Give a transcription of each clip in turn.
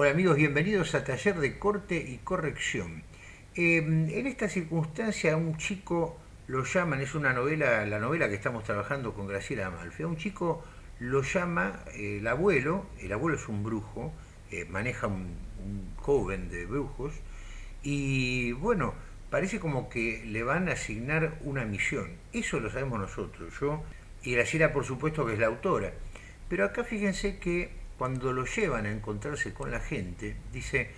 Hola amigos, bienvenidos a Taller de Corte y Corrección. Eh, en esta circunstancia un chico lo llaman, es una novela, la novela que estamos trabajando con Graciela Amalfi, un chico lo llama el abuelo, el abuelo es un brujo, eh, maneja un, un joven de brujos, y bueno, parece como que le van a asignar una misión. Eso lo sabemos nosotros, yo y Graciela por supuesto que es la autora. Pero acá fíjense que cuando lo llevan a encontrarse con la gente, dice,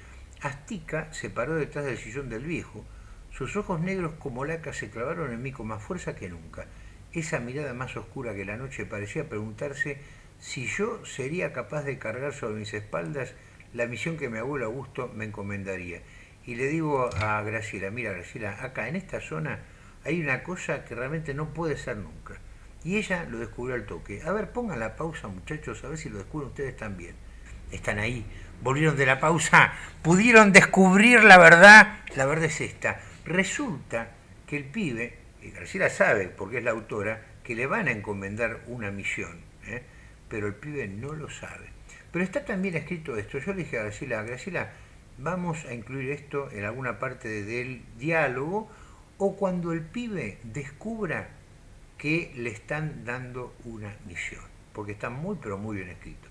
Astica se paró detrás del sillón del viejo. Sus ojos negros como laca se clavaron en mí con más fuerza que nunca. Esa mirada más oscura que la noche parecía preguntarse si yo sería capaz de cargar sobre mis espaldas la misión que mi abuelo Augusto me encomendaría. Y le digo a Graciela, mira Graciela, acá en esta zona hay una cosa que realmente no puede ser nunca. Y ella lo descubrió al toque. A ver, pongan la pausa, muchachos, a ver si lo descubren ustedes también. Están ahí, volvieron de la pausa, pudieron descubrir la verdad. La verdad es esta. Resulta que el pibe, y Graciela sabe, porque es la autora, que le van a encomendar una misión, ¿eh? pero el pibe no lo sabe. Pero está también escrito esto. Yo le dije a Graciela, Graciela, vamos a incluir esto en alguna parte del diálogo o cuando el pibe descubra que le están dando una misión, porque está muy pero muy bien escrito.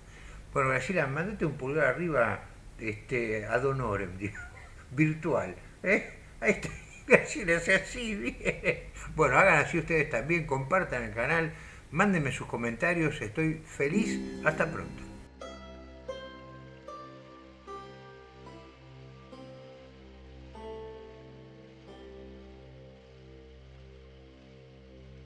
Bueno, Graciela, mandate un pulgar arriba este, ad honorem, virtual. ¿eh? Ahí está, Graciela así, bien. Bueno, hagan así ustedes también, compartan el canal, mándenme sus comentarios, estoy feliz, hasta pronto.